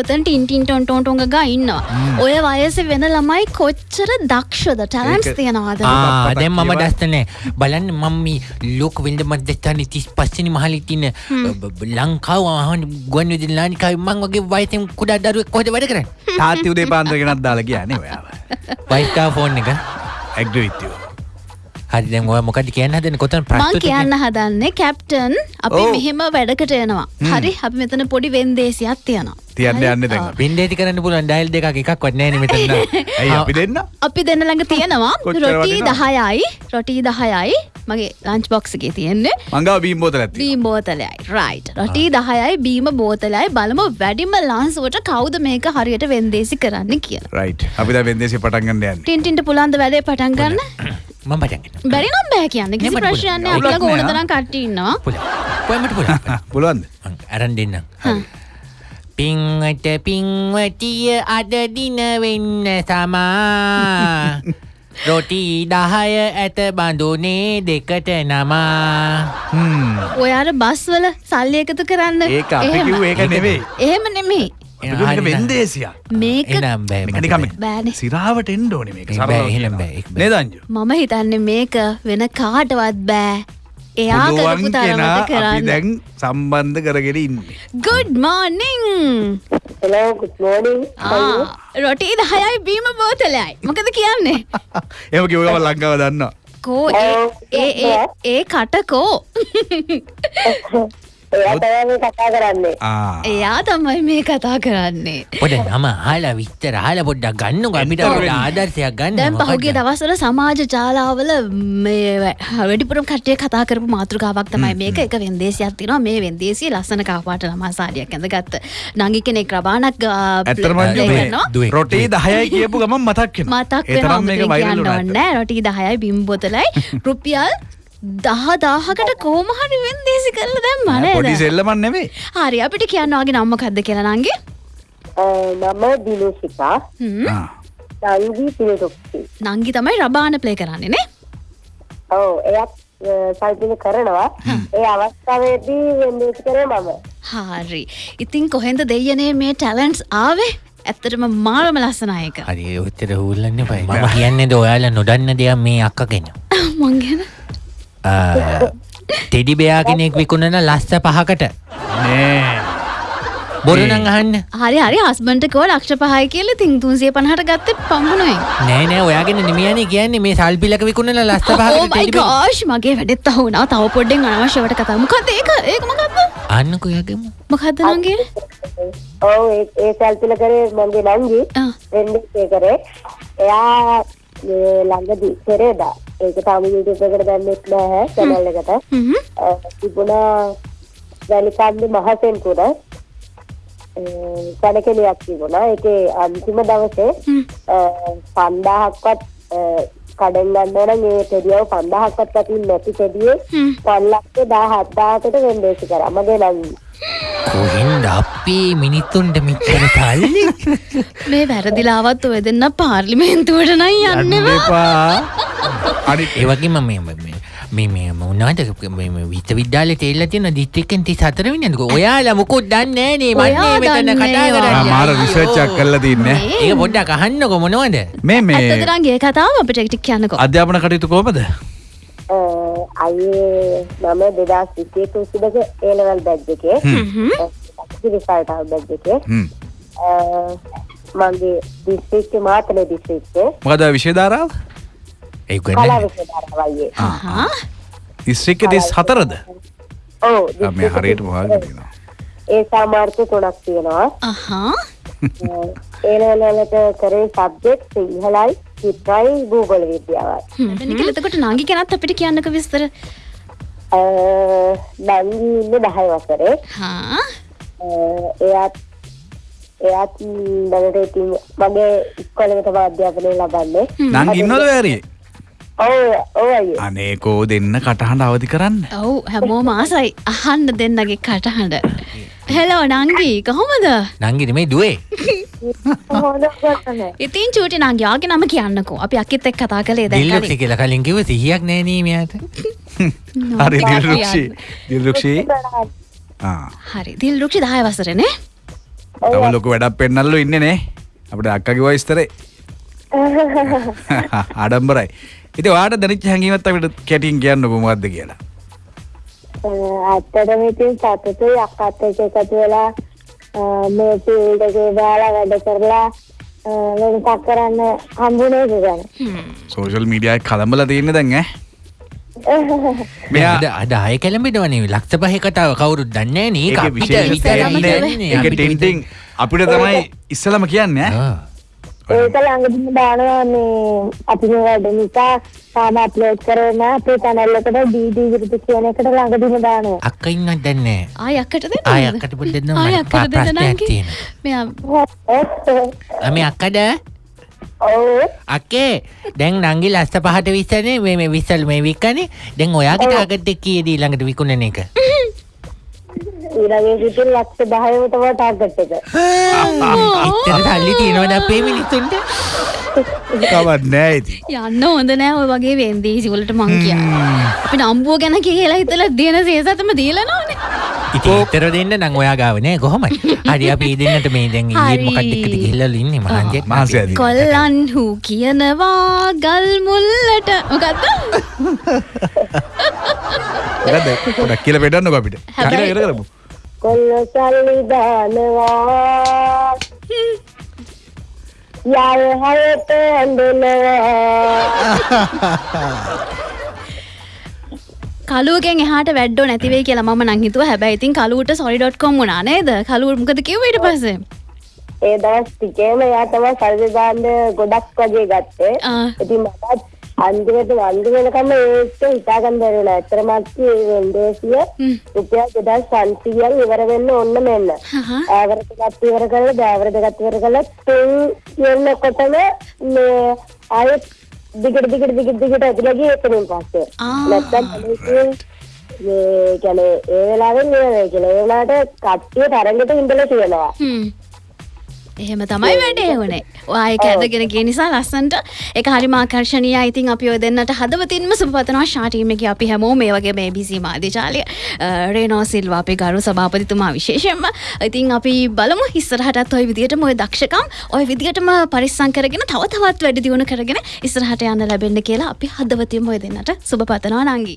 ඔතන් Tintin ton ටොන්ටොන්ග ගා ඉන්නවා. ඔය වයස වෙන ළමයි කොච්චර දක්ෂද? ටැලන්ස් තියෙනවාද? දැන් මම. දස්සනෑ බලන්න මම ලෝක වෙල්ඩ මධ්‍යස්ථාන තිස් පස්සනි මහලිතින ලංකාව ආහන ගුවන් විදි ලානිකාව මං වගේ වයිතම් කුඩා දරුව කොහද වැඩ කරන්න? තාත්ති උදේ පාන්දරගෙනත් දාලා කියන්නේ ඔයාව වයිස්කා ෆෝන් එක. ඇග්‍රවිත්‍යෝ හරි දැන් ඔය මොකද කියන්න හදන කොතන මං ප්‍රස්තුත කියන්න හදන්නේ කැප්ටන් අපි. මෙහෙම වැඩකට එනවා. හරි අපි මෙතන පොඩි වෙන්දේසියක් තියෙනවා. තියන්න? යන්න දැන්. පින්ඩේති කරන්න පුළුවන්. ඩයිල් දෙකක් එකක් වන්නෑන මෙතන්න ඇයි අපි දෙන්න? අපි දෙන්න ළඟ තියෙනවා. රොටී වටිනවද? දහයයි. රොටී දහයයි. මගේ ලංච් බොක්ස් එකේ තියෙන්නේ. මංගාව බීම් බෝතල ඇති බීම් බෝතලයයි. රයිට් රොටී දහයයි බීම බෝතලයි බලමු වැඩිම ලංසුවට කවුද මේක හරියට වෙන්දේසි කරන්න කියලා. රයිට් අපි දැන් වෙන්දේසි පටන් ගන්න යන්නේ. ටින්ටින්ට පුලන්ද වැඩේ පටන් ගන්න මම පටන්ගෙන බැරි නම් බෑ කියන්න. කිසි ප්‍රශ්නයක් නෑ. පුළුවන්. අපිලා ඕන. තරම් කට්ටිය ඉන්නවා? පොයමට පුල පුළුවන්ද? අරන් දෙන්න පින්වට පින්වටිය අද දින වෙන්න සමා රොටී දහය ඇත බඳුනේ දෙකට නමා. හ්ම්. ඔයාට බස්වල සල්ලි එකතු කරන්න ඒක අපි. කිව්වේ ඒක නෙවෙයි එහෙම නෙමෙයි බෑනේ. සිරාවට එන්න ඕනේ මේක. ඒ සරලව බෑ, එහෙනම් කියනවා. බෑ, ඒක බෑ. නේද අංජු මම හිතන්නේ මේක වෙන කාටවත් බෑ. එයා කරන්න. දැන් සම්බන්ධ කරගෙන ඉන්නේ. Good morning. රොටී දහයයි බීම බෝතලයයි. මොකද කියන්නේ? එහෙම කිව්ව ගමන් ලංකාව දන්නවා. කෝ ඒ- ඒ ඒ- ඒ කටකෝ එයා තමයි මේ කතා කරන්නේ. ආ. එයා තමයි මේ කතා කරන්නේ. පොඩ නම හලා විස්තර හල පොඩ්ඩක් ගන්න පොඩ ආදර්ශයක් ගන්න දැන් මොකක්ද? පහුගේ දවස්වල සමාජ ජාලාවල වැඩිපුරම් කට්ටිය කතා කරපු මාතෘකාවක් තමයි මේක. එක වෙන්දේසියක් තිනවා මේ වෙන්දේසිය ලස්සන කාපාට ළමා සාරියක් ඇඳ ගත්ත නංගි කෙනෙක් රබානක්. රොටේ 10යි කියපු ගමන් මතක් වෙනවා. මතක් වුණා ඕන්න රොටී දහයයි බිම් බොතලයි. රුපියල් දහ දාහකට කෝමහරි වෙන්දේසි කරල දැම් ඇත්ත. පොඩි මන සෙල්ලමක් නෙවෙයි. හරි අපිට කියන්නවාගේ නම්මකක්ද කියලා නංගේ? අ, මම දිනුෂිකා. ආ. සංගී පිළිතුක්ති. නංගි තමයි රබාන ප්ලේ කරන්නේ නේ? ඔව් එයත් සල්පින කරනවා. ඒ අවස්ථාවේදී වෙන්දේසි කරේ මම. හරි. ඉතින් කොහෙන්ද දෙයනේ මේ ටැලන්ස් ආවේ? ඇත්තටම මාරම ලස්සනායක හරි ඔත්තර හූල්ලන්න පයි මම කියන්නේද ඔයාලා නොදන්න දෙයක් මේ අක්කගෙන. මංගෙන ටෙඩි බයා කෙනෙක් විකුණන ලස්ස පහකට. නෑ. බොරුනං අහන්න. හරි හරි. හස්බන්ට කෝ ලක්ෂ පහයි කියල තිං තුන්සිය පහට ගත්ත පම්පුුණුවෙන් නෑ නෑ. ඔයාගෙන නිමියන කියන්නේ මේ සල්පිලක විකුණන ලස්ස පහකට ටෙඩි බෑ. ඕමයිකාශ් මගේ වැඩෙත් අහුුණා. තව පොඩ්ඩෙන් අනවශ්‍යවට කතා. මොකද ඒක? ඒක මකක්ද අන්නකෝ යගම. මොකක්ද නගේ ඔව් ඒ- ඒ සල්පින කරේ මගේ. නංගි ආ. වෙන්දේසි කරේ. එයා ළඟදී පෙරේදා ඒක තාම YouTube එකට දැම්මෙත් නැහැ channel එකට. තිබුණා වැලිකන්ද මහසෙන්පුර සැලකෙලියක් තිබුණා ඒකේ අන්තිම දවසේ හ්ම්. පන්දාහක්වත් කඩෙන් ගන්න නම් ඒ ටෙඩියව පන්දාහක්වත් අතින් නැති ටෙඩියේ හ්ම්. පන්ලක්ෂ දාහත්දාහකට වෙන්දේසි කරා මගේ නංගි කොහෙන්ද අපේ මිනිත්තුන්ට මිච්චර සල්ලි මේ වැරදිලාවත් ඔය දෙන්න පාර්ලිමේන්තුවට නයි යන්න යන්නවා එපා. අනිත් ඒවගේ මම මේ මේ මොනාට විත විද්‍යාල තෙල්ල තියෙන දිස්ත්‍රික්කෙන් ති සතර වින්නක ඔයාලා මුකුත් දන්නේ නේ. ඔයා මන්නේ මෙතන කතා. ආ, මාර කරන්න රිසර්ච් එකක් කරලා තින්නේ. ඒක පොඩ්ඩක් අහන්නකො මොනවද? මේ මේ ඇත්තතරන්ගේ කතාව අපිට ටික් කියන්නකො. අධ්‍යාපන කටයුතු කොහමද අයේ මම දෙදස් විසිය තුසිදක ඒලවල් බැජ් එකේ. රිසල්ටල් බැජ් එකේ. හ්ම්. අ, මගේ දිස්ත්‍රික්ක මාතල දිස්ත්‍රික්කේ මොකද විශේධාරාව ඒ හා දිස්ත්‍රික්ක තිස් හතරද? ඔව් මේ හරියට මොහගතිනවා ඒ සාමාර්ථ තුනක් තියෙනවා. ඒලවලට කරේ සබ්ජෙක්් සිංහලයි චිත්‍රයි භූගොල විද්‍යාවයි මෙතන කියලතකොට නංගි කෙනත් අපිට කියන්නක විස්තර. ඉන්න දහය වසරේ. එයත් එයත් දැනට ඉතින් මගේ ඉස්කොලකට අධ්‍යාපනය ලබන්නේ. නං ඉන්නද වැරේ ඔව් ඔව් අයියේ අනේකෝ දෙන්න කටහඬ අවධි කරන්න. ඔව් හැමෝ මාසයි අහන්න දෙන්නගේ කටහඬ. හෙලෝ නංගී. කොහොමද? නංගිට මේ දුවේ ඉතින් චූටි නංගයාගේ නම කියන්නකෝ. අපි අකිත් එක් කතා කළේ දිල්ලක්ෂි දැන් කියල කලින් කිව සිහියක් නෑනීමයට හරි දිල්රුක්ෂි. දිල්රුක්ෂී? හරි දිල් රුක්ෂි දහය වසරනේ තම ලොක වැඩක් පෙන්නල්ලු ඉන්න නේ. අපට අක්කගේ වයිස්තරේ අඩම්බරයි ඉති වාට දැනිච් හැඟීමත් අපට කැටින් කියන්න කොමක්ද කියලා. ඇත්තටම ඉතින් සතුටුයි අක්කත් එක්ක එකතු වෙලා මේ ෆීල්ඩ් එකේ දාලා වැඩ කරලා වෙනසක් කරන්න හම්බුනේ ගැන. සෝෂල් මීඩියයි කළඹල තියන්න දැන් ඈ? මෙයා අද අද අය කැළඹෙනවනේ ලක්ෂ පහේ කතාව කවුරුත් දන්නේ නේ අපිට තමයි ඉස්සලම කියන්න ඈ? ආ. ඒක ළඟදිම දානවා මේ අපි මේ වැඩ නිසා තාම අප්ලෝඩ් කරේ නෑ අපේ channel එකට ඩීඩී විරුද්ධ කියන එකට ළඟදිම දානවා. අක්ක ඉන්නත් දන්නේ ආය අක්කට දෙන්න ආය අක්කට පොඩ්ඩක් දෙන්න ආය අක්කට දෙන්න තියෙනවා. මෙයා අමේ අක්කද? ඔව්. අක්කේ දැන් නංගි ලස්ස පහට විස්සනේ. මේ මේ විස්සල් මේ වික්කනේ. දැන් ඔයාගේ ටාගට් එක කීයද ඊළඟට විකුණන එක ඊළඟේ සිටින් ලක්ෂ 10ම තමයි ටාගට් එක. එච්චර සල්ලි තියෙනවද අපේ මිනිස්සුන්ට? කවන්න නෑ ඉති යන්න හොඳ නෑ ඔය වගේ වෙන්දේසි වලට මං කියන්න අපි නම්බුව ගැන කියලා හිතලා දෙන සේසතම දීලා නෝනේ. ඉතින් ඉතර දෙන්න නම් ඔයා ගාව නෑ කොහොමයි හරි අපි දෙන්නට මේ දැන් ඊයේ. මොකක්ද එක්කද ගිහිල්ලා ඉන්නේ මහන්සියක් මාසය ඇති. කොල්ලන් හූ කියනවා ගල් මුල්ලට. මොකක්ද ගොඩක් කියල පෙටන්නක අපිට. කර කරමු කොල්ල සල්ලි දානවා යාය හයට ඇඳෙනවා කලුවගෙන් එහාට වැඩ්ඩෝ නැතිවේ කියලා මම නංහිතුව හැබැයි ඉතින් කලුට සොරි.කොම් වුණා නේද? කලුවට මොකද කිව්ව ඊට පස්සේ? ඒ දවස් ටිකේම එයා තමයි සල්ලි දාන්න ගොඩක් වගේ ගත්තේ. ආ. ඉතින් මටත් අන්තිමට වන්දි වෙනකම් ඒක හිතාගන්න බැරි වුණා ඇත්තටම අත්ති ඒ වෙන්දේසිය හ්ම්. රුපියල් 2500ක් ඉවර වෙන්න ඕන්න මෙන්න හහ. ආවර දෙකක් ඉවර කරලා දෑවර දෙකක් ඉවර කරලා තුන් කියනකොටම මේ ආයෙත් දිගට දිගට දිගට දිගට ඇදලා ගියේ එතනින් පස්සේ ආ. නැත්තම් පොලිසියෙන් මේ කියන්නේ ඒ වෙලාවෙන් ඉවරයි කියලා ඒ වෙලාවට කට්ටිය තරඟට ඉඳලා තියෙනවා හ්ම්. එහෙම තමයි වැඩේ වනේ. ඔය ඇදගෙන කිය නිසා ලස්සන්ට එක හරි මාකර්ශණය ඉතින් අපි ඔය දෙන්නට හදවතින්ම සුපතනවා ශාටීමක අපි හැමෝ මේ වගේ මේ බිසි මාධ්‍යචාලය රේනෝ සිල්වා අපේ ගරු සභාපතිතුමා විශේෂයෙන්ම. ඉතින් අපි බලමු ඉස්සරහටත් ඔය විදිහට මොය දක්ෂකම් ඔය විදිහටම පරිස්සං කරගෙන තව තවත් වැඩි දියුණු කරගෙන ඉස්සරහට යන්න ලැබෙන්න කියලා අපි හදවතින්ම ඔය දෙන්නට සුබ පතනවා නංගි.